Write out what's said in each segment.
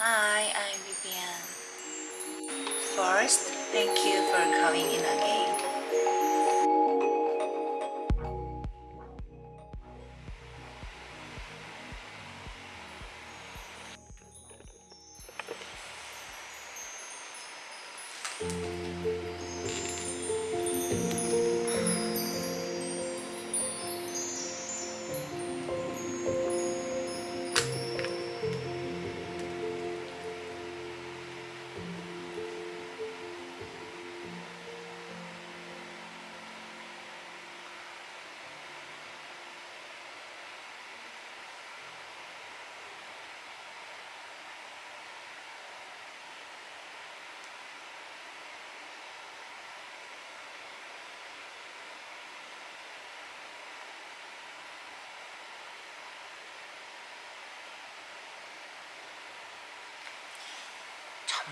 Hi, I'm Vivian. First, thank you for coming in again.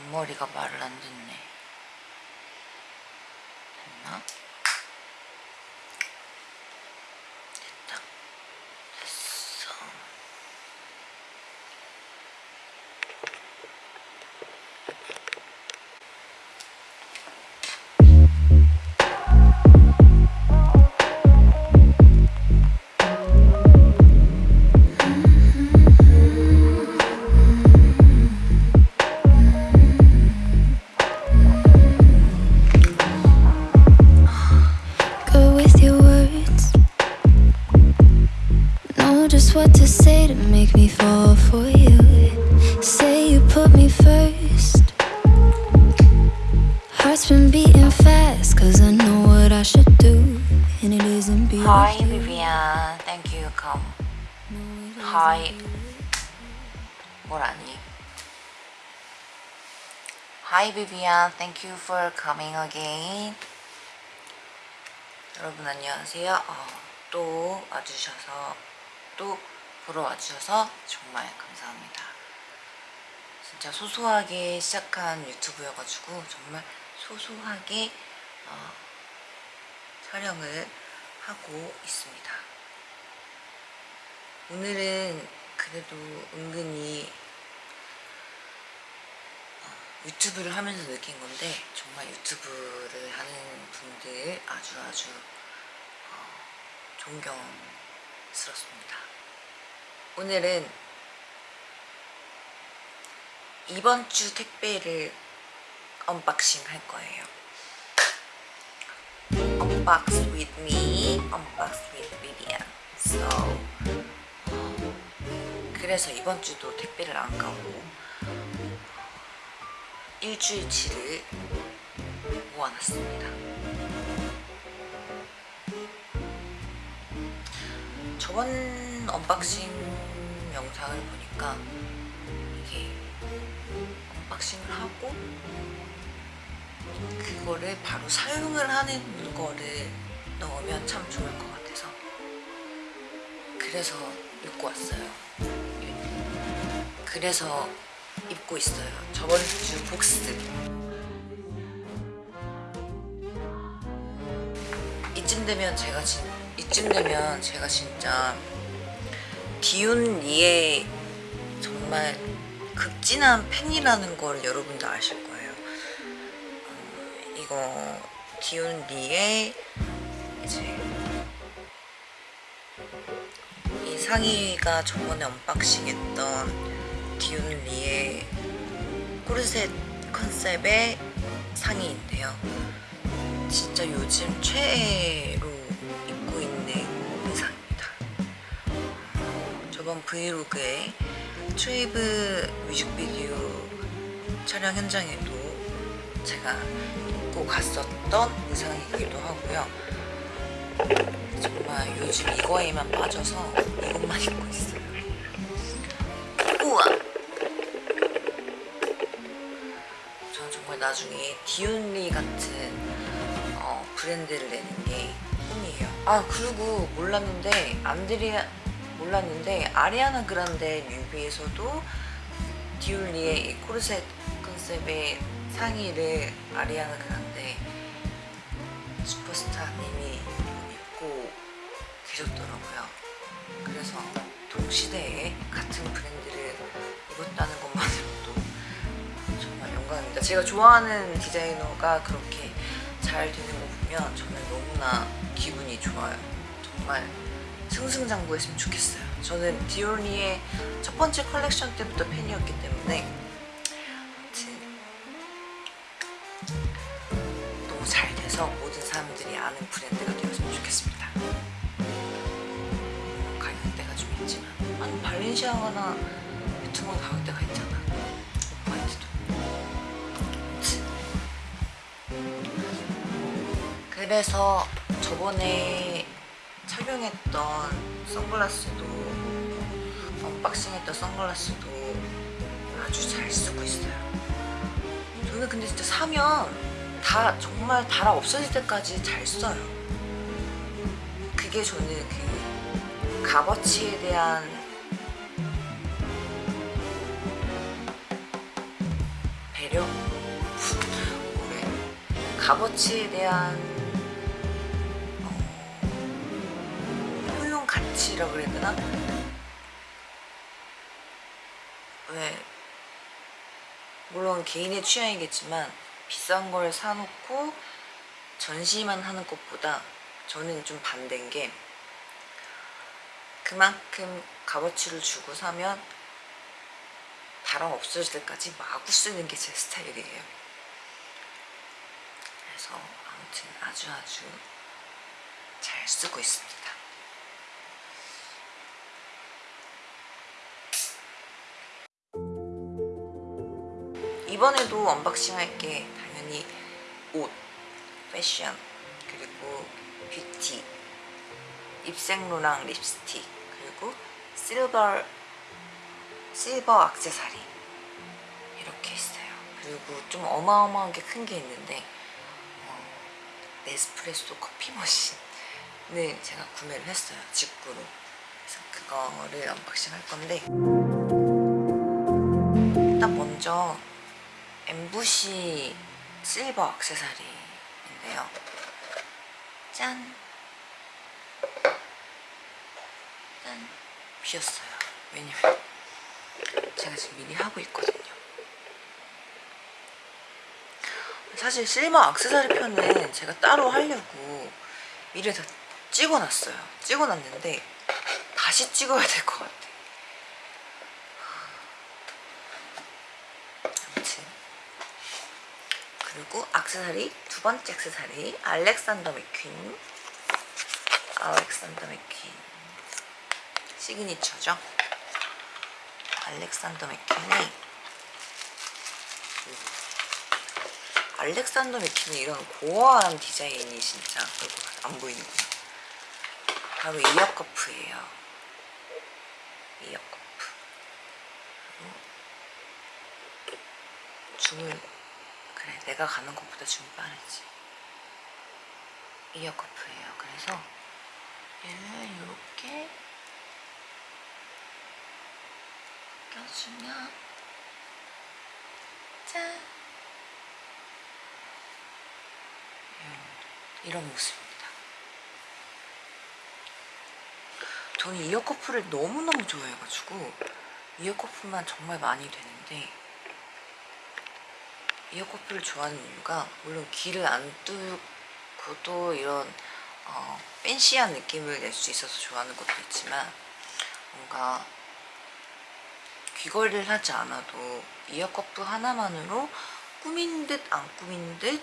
잔머리가 말을 안 듣네. Hi, Vivian. Thank you for coming again. 여러분 안녕하세요. 어, 또 와주셔서 또 보러 와주셔서 정말 감사합니다. 진짜 소소하게 시작한 유튜브여가지고 정말 소소하게 어, 촬영을 하고 있습니다. 오늘은 그래도 은근히 어, 유튜브를 하면서 느낀 건데 정말 유튜브를 하는 분들 아주 아주 어, 존경스럽습니다. 오늘은 이번 주 택배를 unboxing 할 거예요. Unbox with me, unbox with Vivian. So 그래서 이번 주도 택배를 안 까고 일주일치를 모아놨습니다. 저번 unboxing 영상을 보니까 이게 unboxing을 하고 그거를 바로 사용을 하는 거를 넣으면 참 좋을 것 같아서 그래서 입고 왔어요. 그래서 입고 있어요. 저번 주 복스. 이쯤 되면 제가 진 이쯤 되면 제가 진짜 디운 리의 정말 극진한 팬이라는 걸 여러분도 아실 거예요. 어, 이거 디운 리의 이제 이 상의가 저번에 unboxing 했던 디운 리의 코르셋 concept의 상의인데요. 진짜 요즘 최애로 입고 있는 의상입니다. 저번 vlog에 트웨이브 뮤직비디오 촬영 현장에도 제가 입고 갔었던 의상이기도 하고요. 정말 요즘 이거에만 빠져서 이것만 입고 있어요. 나중에 디온리 같은 어, 브랜드를 내는 게 꿈이에요. 아 그리고 몰랐는데 안드리아 몰랐는데 아리아나 그란데 뮤비에서도 디올리의 이 코르셋 컨셉의 상의를 아리아나 그란데 슈퍼스타님이 입고 계셨더라고요. 그래서 동시대에 같은 브랜드 제가 좋아하는 디자이너가 그렇게 잘 되는 거 보면 저는 너무나 기분이 좋아요. 정말 승승장구했으면 좋겠어요. 저는 디올리의 첫 번째 컬렉션 때부터 팬이었기 때문에 그래서 저번에 착용했던 선글라스도 언박싱했던 선글라스도 아주 잘 쓰고 있어요. 저는 근데 진짜 사면 다 정말 달아 없어질 때까지 잘 써요. 그게 저는 그 값어치에 대한 배려? 뭐래? 값어치에 대한 가치라고 그래야 되나? 왜 물론 개인의 취향이겠지만 비싼 걸 사놓고 전시만 하는 것보다 저는 좀 반대인 게 그만큼 값어치를 주고 사면 바람 없어질 때까지 마구 쓰는 게 제 스타일이에요. 그래서 아무튼 아주 아주 잘 쓰고 있습니다. 이번에도 unboxing 할 게 당연히 옷, 패션, 그리고 뷰티, 입생로랑 립스틱, 그리고 실버 실버 액세서리 이렇게 있어요. 그리고 좀 어마어마하게 큰 게 있는데 어, 네스프레소 커피 머신을 제가 구매를 했어요. 직구로. 그래서 그거를 unboxing 할 건데 일단 먼저 AMBUSH 실버 액세서리인데요. 짠! 짠! 비었어요. 왜냐면 제가 지금 미리 하고 있거든요. 사실 실버 액세서리 편은 제가 따로 하려고 미리 다 찍어놨어요. 찍어놨는데 다시 찍어야 될 것 같아. 아무튼 그리고 액세서리 두 번째 액세서리 알렉산더 맥퀸 알렉산더 맥퀸 signature죠. 알렉산더 맥퀸이 알렉산더 맥퀸은 이런 gore한 디자인이 진짜 안 보이는구나. 바로 ear cuff예요. ear cuff. 그리고 줌을 그래 내가 가는 것보다 줌이 빠르지. 이어 커프예요. 그래서 얘를 이렇게 껴주면 짠! 이런 모습입니다. 저는 이어 커프를 너무너무 좋아해가지고 이어 커프만 정말 많이 되는데 이어커프를 좋아하는 이유가 물론 귀를 안 뚫고도 이런 어, 팬시한 느낌을 낼 수 있어서 좋아하는 것도 있지만 뭔가 귀걸이를 하지 않아도 이어커프 하나만으로 꾸민 듯 안 꾸민 듯 이렇게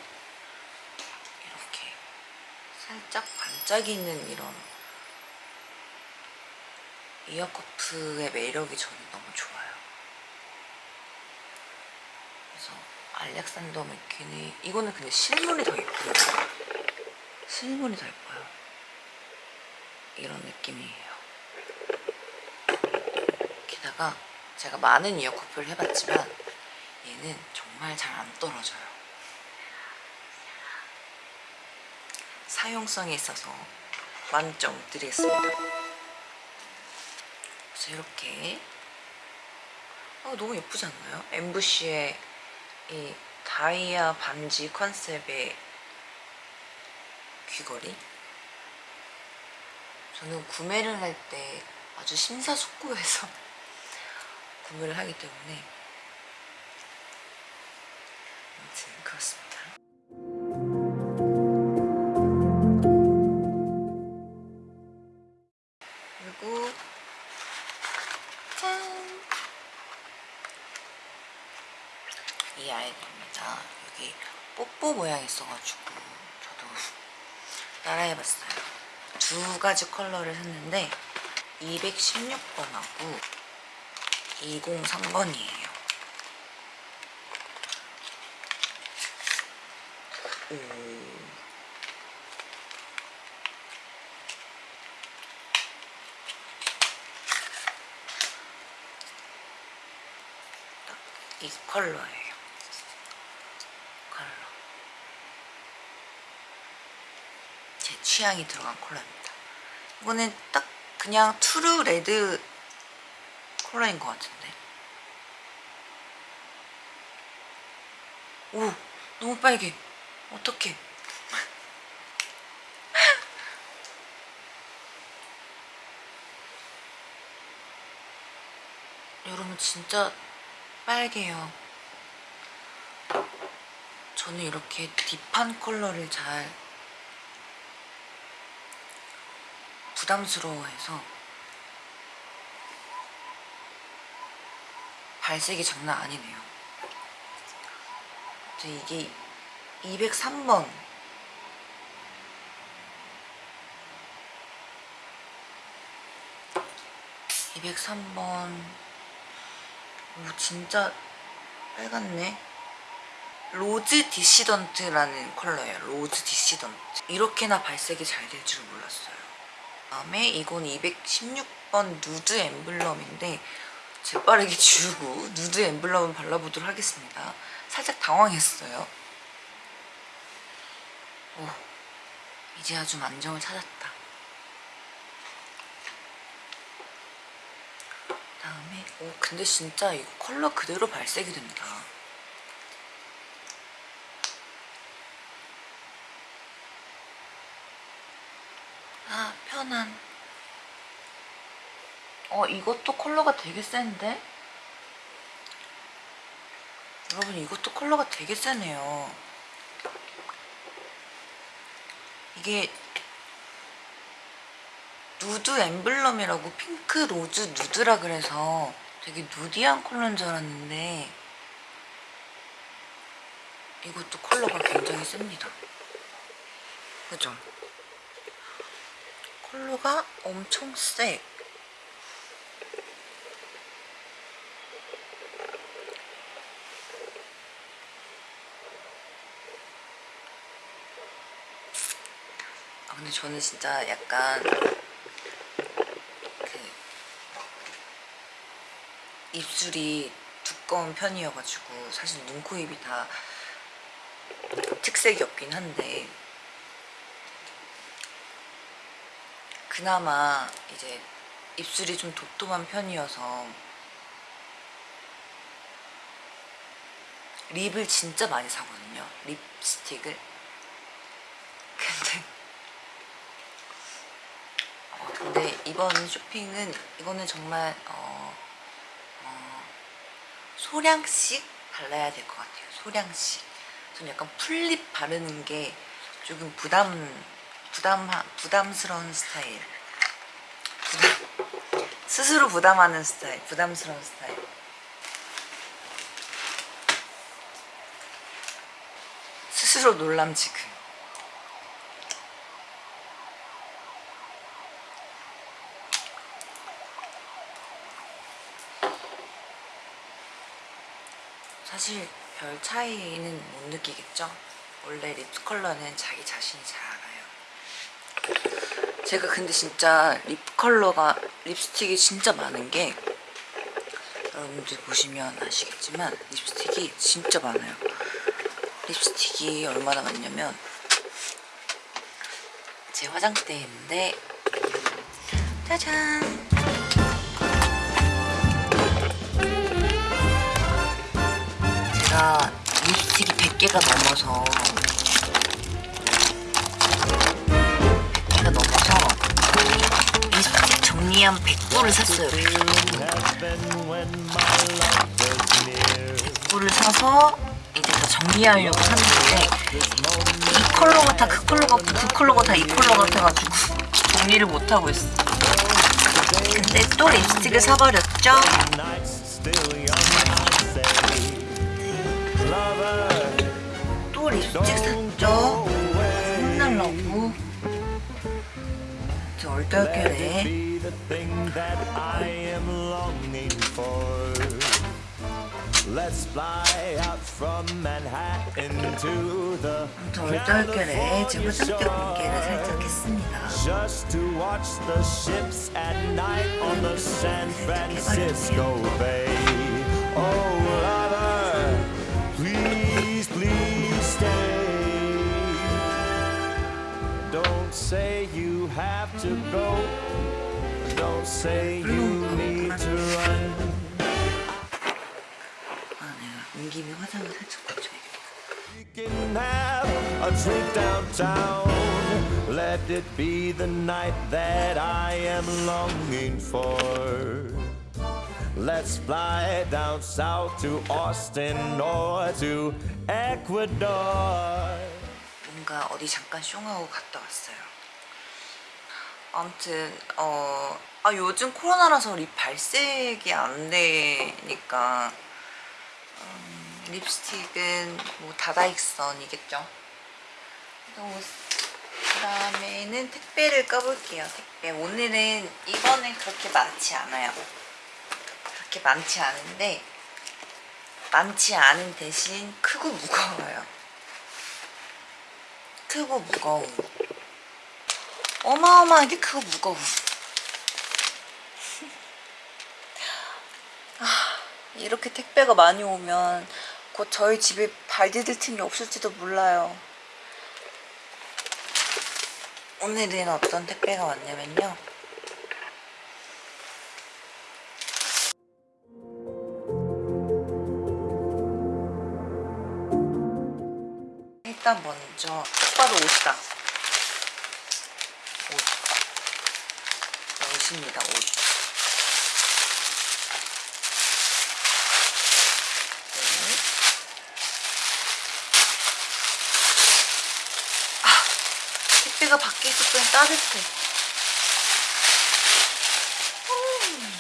살짝 반짝이는 이런 이어커프의 매력이 저는 너무 좋아요. 그래서 알렉산더 맥퀸이 이거는 근데 실물이 더 예뻐요. 실물이 더 예뻐요. 이런 느낌이에요. 게다가 제가 많은 이어커프를 해봤지만 얘는 정말 잘 안 떨어져요. 사용성에 있어서 만점 드리겠습니다. 그래서 이렇게 어, 너무 예쁘지 않나요? 엠부시의 이 다이아 반지 컨셉의 귀걸이? 저는 구매를 할 때 아주 심사숙고해서 구매를 하기 때문에 뽀뽀 모양이 있어가지고 저도 따라해봤어요. 두 가지 컬러를 샀는데 216번하고 203번이에요. 이 컬러예요. 컬러. 제 취향이 들어간 컬러입니다. 이거는 딱 그냥 true red 컬러인 것 같은데. 오, 너무 빨개. 어떡해. 여러분 진짜 빨개요. 저는 이렇게 딥한 컬러를 잘 부담스러워해서 발색이 장난 아니네요. 저 이게 203번 (203번) 오 진짜 빨갛네. rose dissident라는 컬러예요 rose dissident. 이렇게나 발색이 잘 될줄 몰랐어요 다음에 이건 216번 nude emblem인데 재빠르게 지우고 nude emblem을 발라보도록 하겠습니다. 살짝 당황했어요. 오 이제야 좀 안정을 찾았다. 다음에 오 근데 진짜 이거 컬러 그대로 발색이 된다 아 편한. 어 이것도 컬러가 되게 센데? 여러분 이것도 컬러가 되게 세네요. 이게 nude emblem이라고 pink rose nude라 그래서 되게 nudy한 컬러인 줄 알았는데 이것도 컬러가 굉장히 셉니다. 그죠? 컬러가 엄청 세 아, 근데 저는 진짜 약간 그 입술이 두꺼운 편이어가지고 사실 눈, 코, 입이 다 특색이 없긴 한데 그나마 이제 입술이 좀 도톰한 편이어서 립을 진짜 많이 사거든요 립스틱을. 근데 어, 근데 이번 쇼핑은 이거는 정말 어, 어, 소량씩 발라야 될 것 같아요 소량씩. 전 약간 full lip 바르는 게 조금 부담 부담 부담스러운 스타일 부담, 스스로 부담하는 스타일 부담스러운 스타일 스스로 놀람 지금 사실 별 차이는 못 느끼겠죠? 원래 립 컬러는 자기 자신이 잘 알아요. 제가 근데 진짜 립 컬러가 립스틱이 진짜 많은 게 여러분들 보시면 아시겠지만 립스틱이 진짜 많아요. 립스틱이 얼마나 많냐면 제 화장대에 있는데 짜잔 제가 립스틱이 100개가 넘어서 립스틱 정리한 100부를 샀어요. 100부를 사서 이제 다 정리하려고 샀는데 이 컬러 같아 그 컬러 같고 그 컬러 같아 이 컬러 같아가지고 정리를 못하고 있어. 근데 또 립스틱을 사버렸죠? 일찍 샀죠? To the 저 얼떨결에 제가 화장대 공개를 살짝 했습니다 just to watch the ships at night on the San Francisco Bay. Oh, lover, please, please stay. Don't say you have to go. Don't say you need to run. 아 내가 온 김에 화장을 살짝 고쳐야겠다 We can have a drink downtown. Let it be the night that I am longing for. Let's fly down south to Austin or to Ecuador. 뭔가 어디 잠깐 숑하고 갔다 왔어요. 아무튼 어, 아 요즘 코로나라서 립 발색이 안 되니까 음, 립스틱은 뭐 다다익선이겠죠. 그 다음에는 택배를 까볼게요. 택배 오늘은 이거는 그렇게 많지 않아요. 그렇게 많지 않은데 많지 않은 대신 크고 무거워요. 크고 무거움. 어마어마하게 크고 무거움. 아, 이렇게 택배가 많이 오면 곧 저희 집에 발 디딜 틈이 없을지도 몰라요. 오늘은 어떤 택배가 왔냐면요. 일단 먼저 딱 봐도 옷이다. 옷. 옷입니다, 옷. 네. 아, 택배가 밖에 있었더니 따뜻해. 음.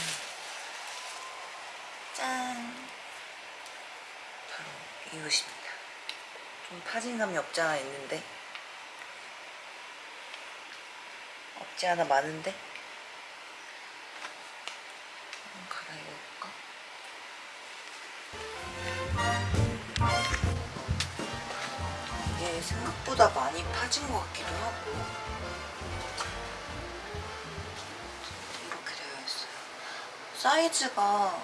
짠. 바로 이 옷입니다. 좀 파진감이 없지 않아 있는데 없지 않아 많은데 생각보다 많이 파진 것 같기도 하고 사이즈가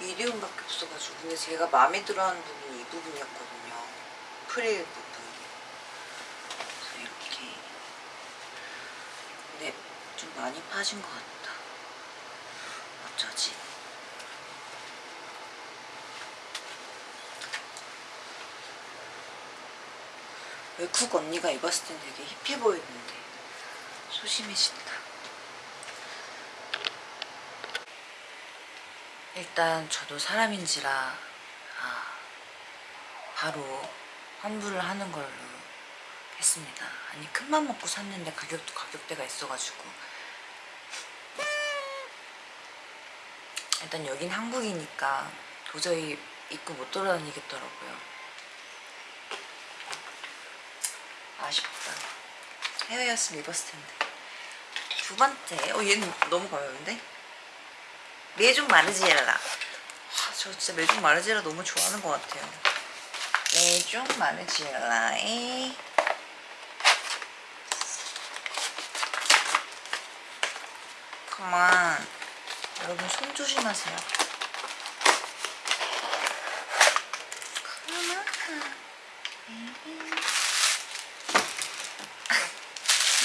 미디움밖에 없어가지고 근데 제가 마음에 들어하는 부분이 이 부분이었거든요. 프릴 부분. 이렇게 근데 좀 많이 파진 것 같다. 어쩌지? 외국 언니가 입었을 땐 되게 힙해 보이는데 소심해진다 일단 저도 사람인지라 아, 바로 환불을 하는 걸로 했습니다. 아니 큰맘 먹고 샀는데 가격도 가격대가 있어가지고 일단 여긴 한국이니까 도저히 입고 못 돌아다니겠더라고요. 아쉽다. 해외였으면 입었을 텐데. 두 번째, 어 얘는 너무 가벼운데? 메종 마르지엘라. 아, 저 진짜 메종 마르지엘라 너무 좋아하는 것 같아요. 메종 마르지엘라의 그만 여러분 손 조심하세요.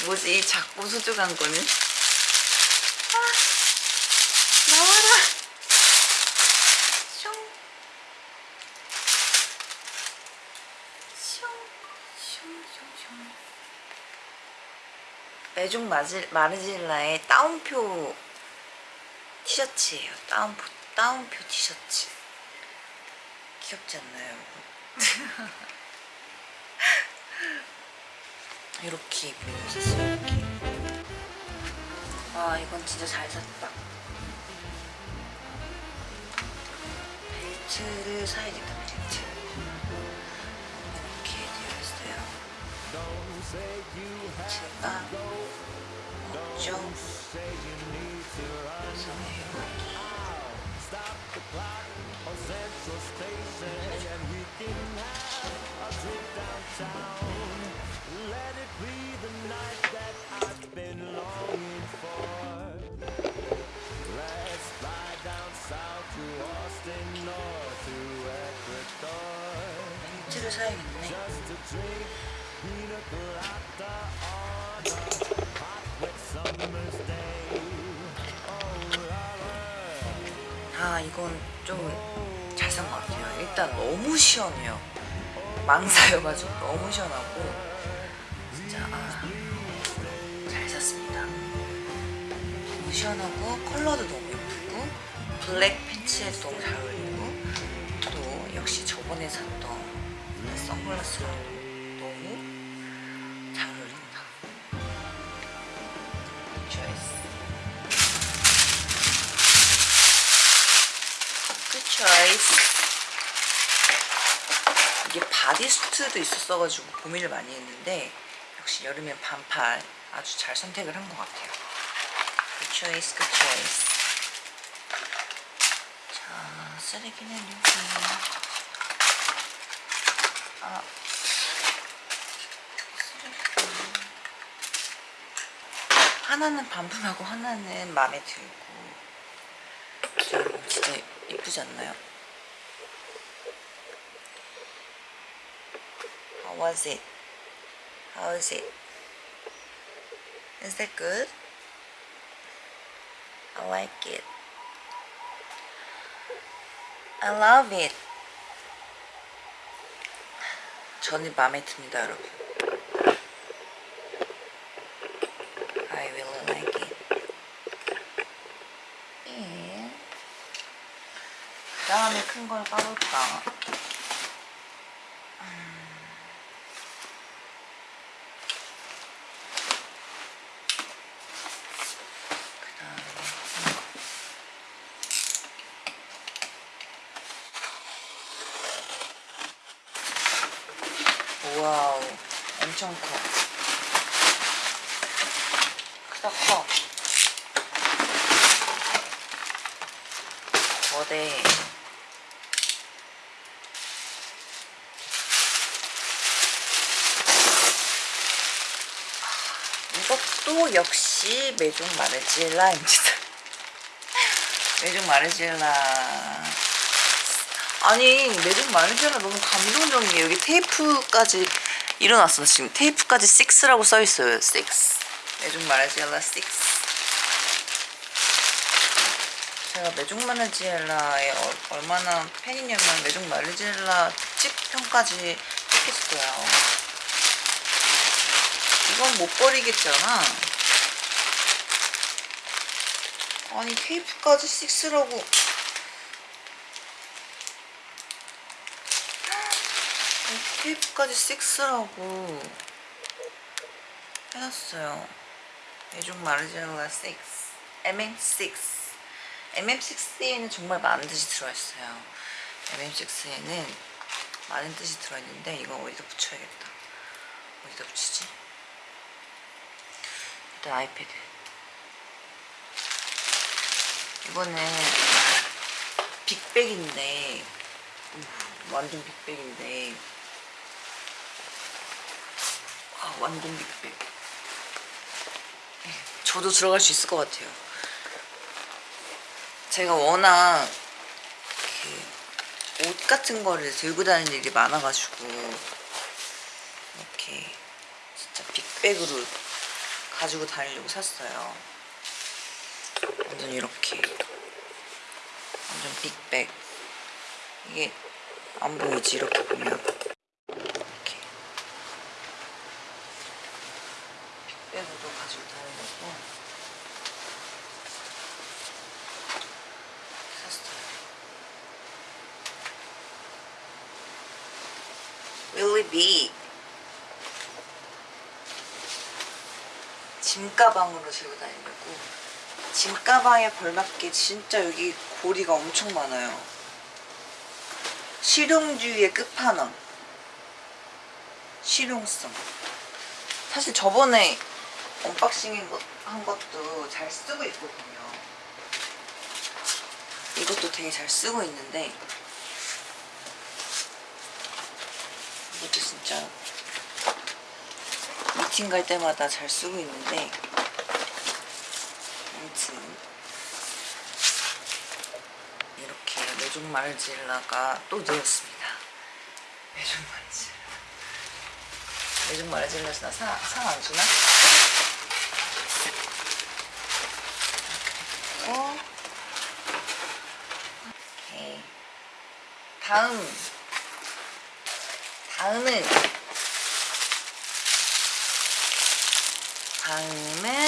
뭐지 이 작고 수줍한 거는? 아, 나와라. 슝. 슝. 슝슝슝. 마질, 마르질라의 따옴표 티셔츠예요. 따옴표, 따옴표 티셔츠. 귀엽지 않나요? 이렇게 입고 있었어요, 이렇게. 아, 이건 진짜 잘 샀다. 벨트. 벨트를 사야겠다 벨트 이렇게 되어 있어요 벨트가 없죠 그래서 여기 벨트를 사야겠네 아 이건 좀 잘 산 것 같아요. 일단 너무 시원해요. 망사여가지고 너무 시원하고. 진짜 아, 잘 샀습니다. 너무 시원하고 컬러도 너무 예쁘고 black 팬츠에도 너무 잘 어울리고 또 역시 저번에 샀던 그 선글라스랑 너무 choice 이게 bodysuit도 있었어가지고 고민을 많이 했는데 역시 여름엔 반팔 아주 잘 선택을 한 것 같아요. 굿 초이스 굿 초이스 자 쓰레기는 여기. 아 하나는 반품하고 하나는 마음에 들고 이쁘지 않나요? How was it? How is it? Is that good? I like it. I love it. 저는 마음에 듭니다, 여러분. I really like it. 예. 큰걸 까볼까? 와우, 엄청 커. 크다 커. 거대. 역시 메종 마르지엘라입니다. 메종 마르지엘라. 아니 메종 마르지엘라 너무 감동적이에요. 여기 테이프까지 일어났어 지금 테이프까지 6라고 써있어요. 6. 메종 마르지엘라 6. 제가 메종 마르지엘라에 어- 얼마나 팬이냐면 메종 마르지엘라 특집 편까지 했겠어요. 이건 못 버리겠잖아. 아니 테이프까지 6라고 테이프까지 6라고 해놨어요. 메종 마르지엘라 6 MM6 MM6에는 정말 많은 뜻이 들어있어요. MM6에는 많은 뜻이 들어있는데 이거 어디다 붙여야겠다. 어디다 붙이지? 일단 아이패드 이거는 빅백인데 음, 완전 빅백인데. 아 완전 빅백. 예, 저도 들어갈 수 있을 것 같아요. 제가 워낙 옷 같은 거를 들고 다니는 일이 많아가지고 이렇게 진짜 빅백으로 가지고 다니려고 샀어요. 완전 이렇게. 완전 빅백. 이게 안 보이지? 이렇게 보면. 이렇게. 빅백으로 가지고 다니려고. 샀어요. Really big. 짐가방으로 들고 다니려고 짐 가방에 걸맞게 진짜 여기 고리가 엄청 많아요 실용주의의 끝판왕. 실용성. 사실 저번에 unboxing 것- 한 것도 잘 쓰고 있거든요. 이것도 되게 잘 쓰고 있는데 이것도 진짜 미팅 갈 때마다 잘 쓰고 있는데 아무튼 이렇게 메종 마르질라가 또 늘었습니다. 메종 마르질라. 메종 마르질라서 상안 주나? 어? 오케이. 다음. 다음은 다음은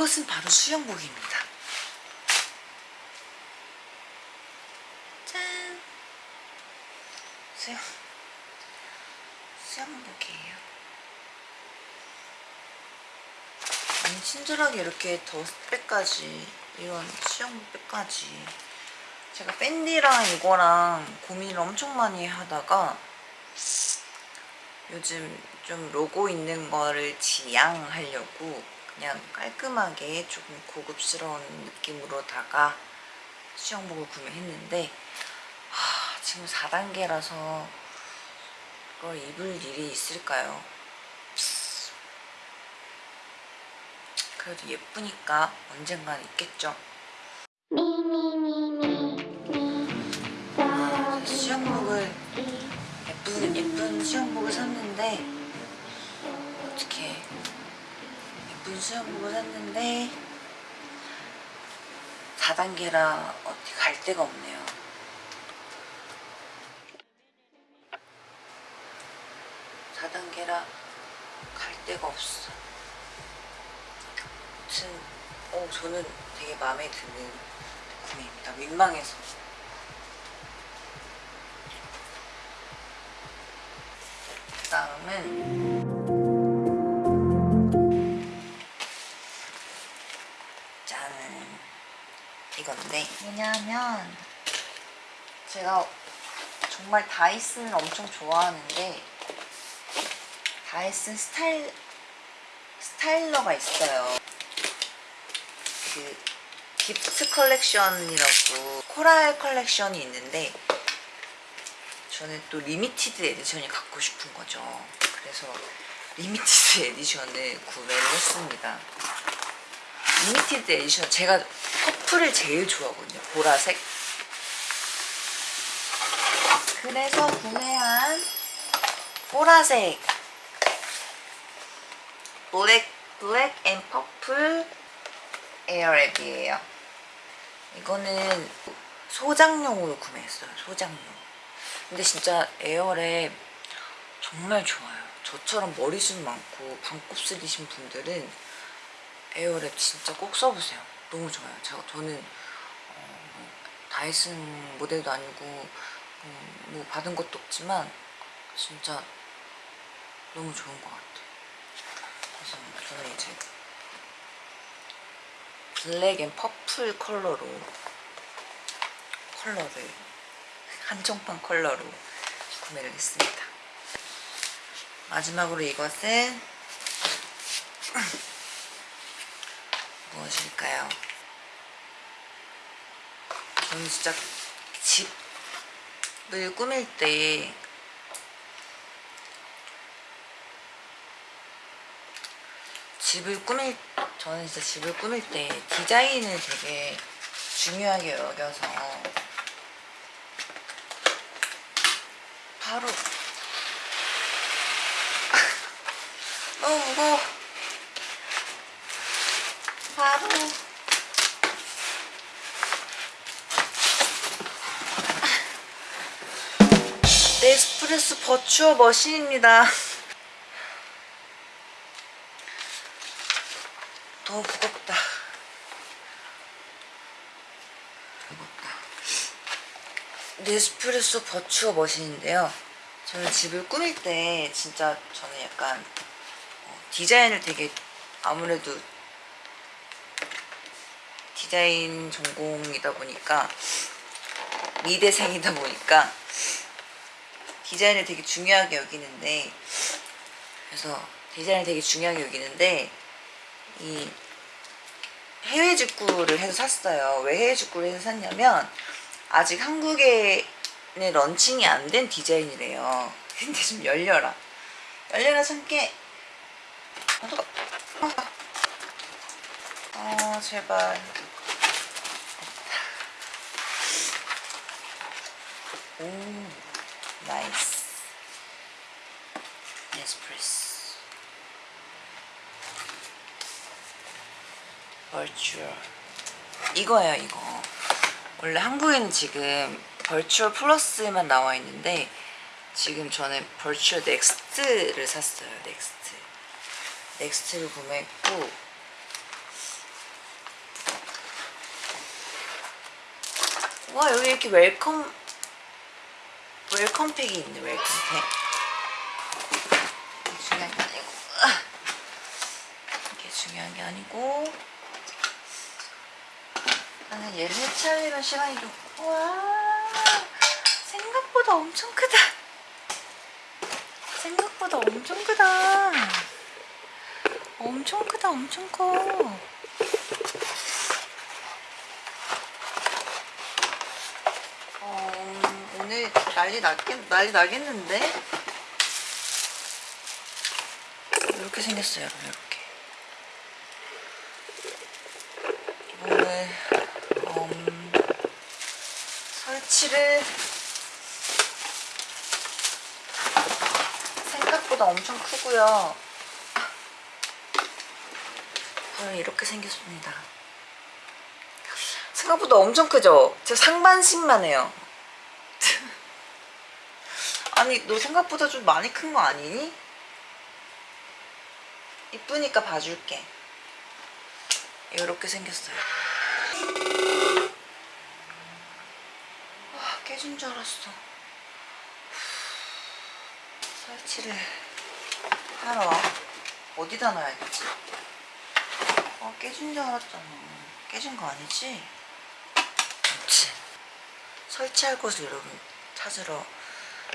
이것은 바로 수영복입니다. 짠. 수영 수영복이에요. 아니 친절하게 이렇게 더백까지 이런 수영복까지 제가 밴디랑 이거랑 고민을 엄청 많이 하다가 요즘 좀 로고 있는 거를 지양하려고 그냥 깔끔하게 조금 고급스러운 느낌으로다가 수영복을 구매했는데 하, 지금 4단계라서 그걸 입을 일이 있을까요? 그래도 예쁘니까 언젠간 있겠죠. 예쁜 수영복을 샀는데 4단계라 어디 갈 데가 없네요. 사단계라갈 데가 없어. 아무튼 어, 저는 되게 마음에 드는 구매입니다. 민망해서. 다음은 왜냐하면 제가 정말 다이슨을 엄청 좋아하는데 다이슨 스타일 styler가 있어요. 그 gift 컬렉션이라고 coral 컬렉션이 있는데 저는 또 limited edition이 갖고 싶은 거죠. 그래서 limited edition을 구매를 했습니다. limited edition 제가 퍼플을 제일 좋아하거든요. 보라색. 그래서 구매한 보라색 black black and purple Airwrap이에요. 이거는 소장용으로 구매했어요. 소장용. 근데 진짜 Airwrap 정말 좋아요. 저처럼 머리숱 많고 반곱슬이신 분들은 Airwrap 진짜 꼭 써보세요. 너무 좋아요. 제가 저는 어, 뭐 Dyson 모델도 아니고 어, 뭐 받은 것도 없지만 진짜 너무 좋은 것 같아요. 그래서 저는 이제 black and purple 컬러로 컬러를 한정판 컬러로 구매를 했습니다. 마지막으로 이것은 무엇일까요? 저는 진짜 집을 꾸밀 때 집을 꾸밀 저는 진짜 집을 꾸밀 때 디자인을 되게 중요하게 여겨서 바로 너무 무거워 네스프레소 버추어 머신입니다. 너무 무겁다. 무겁다. 네스프레소 버추어 머신인데요. 저는 집을 꾸밀 때 진짜 저는 약간 어, 디자인을 되게 아무래도 디자인 전공이다 보니까 미대생이다 보니까 디자인을 되게 중요하게 여기는데 그래서 디자인을 되게 중요하게 여기는데 이 해외 직구를 해서 샀어요. 왜 해외 직구를 해서 샀냐면 아직 한국에는 런칭이 안 된 디자인이래요. 근데 좀 열려라. 열려라 참깨. 어 제발. 오 나이스. 네스프레소 Vertuo 이거예요 이거 원래 한국에는 지금 Vertuo Plus만 나와 있는데 지금 저는 Vertuo Next를 샀어요 Next Next를 구매했고 와 여기 이렇게 welcome welcome pack이 있네 welcome pack 이게 중요한 게 아니고. 이게 중요한 게 아니고. 나는 얘를 해체하려면 시간이 좀 와 생각보다 엄청 크다. 생각보다 엄청 크다. 엄청 크다 엄청 커 어, 오늘 난리 나겠, 난리 나겠는데? 이렇게 생겼어요 이렇게 이거를 음, 설치를 생각보다 엄청 크고요. 이렇게 생겼습니다. 생각보다 엄청 크죠? 제가 상반신만 해요. 아니 너 생각보다 좀 많이 큰 거 아니니? 이쁘니까 봐줄게. 이렇게 생겼어요. 와, 깨진 줄 알았어. 설치를 하러 어디다 놔야 되지? 어, 깨진 줄 알았잖아. 깨진 거 아니지? 아무튼 설치할 곳을 여러분 찾으러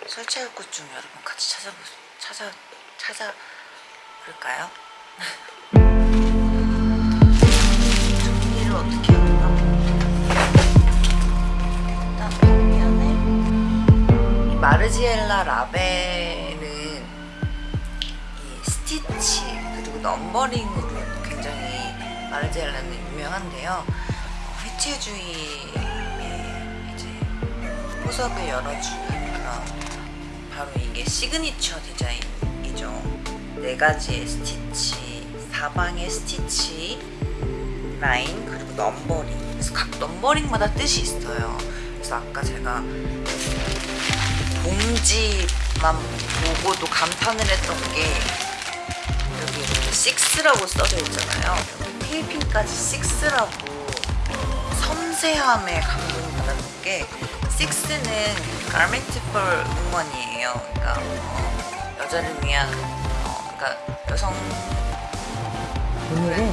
설치할 곳 좀 여러분 같이 찾아보 찾아 찾아 볼까요? 정리를 어떻게 할까? 일단 벽면에 이 마르지엘라 라벨은 이 스티치 그리고 numbering으로 굉장히 Margiela는 유명한데요. 어, 해체주의의 이제 포석을 열어주는 바로 이게 시그니처 디자인이죠. 네 가지의 스티치, 사방의 스티치, 라인 그리고 numbering. 그래서 각 numbering마다 뜻이 있어요. 그래서 아까 제가 봉지만 보고도 감탄을 했던 게 여기 이렇게 6라고 써져 있잖아요. 필핀까지 6라고 섬세함에 감동을 받았던 게 6는 for woman이에요. 그러니까 어, 여자를 위한 어, 그러니까 여성 오늘은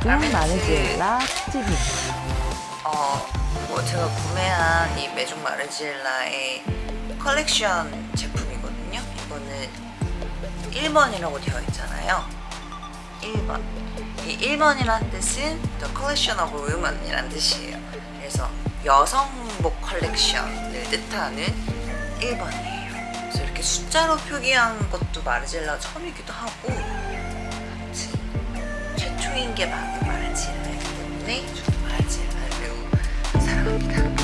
garment 마르지엘라 스티브 어, 뭐 제가 구매한 이 Maison Margiela의 컬렉션 제품이거든요. 이거는 1번이라고 되어 있잖아요. 1번. 이 1번이라는 뜻은 The Collection of Women이라는 뜻이에요. 여성복 컬렉션을 뜻하는 1번이에요. 그래서 이렇게 숫자로 표기한 것도 Margiela 처음이기도 하고 최초인 게 마르젤라이기 때문에 저도 마르젤라를 매우 사랑합니다.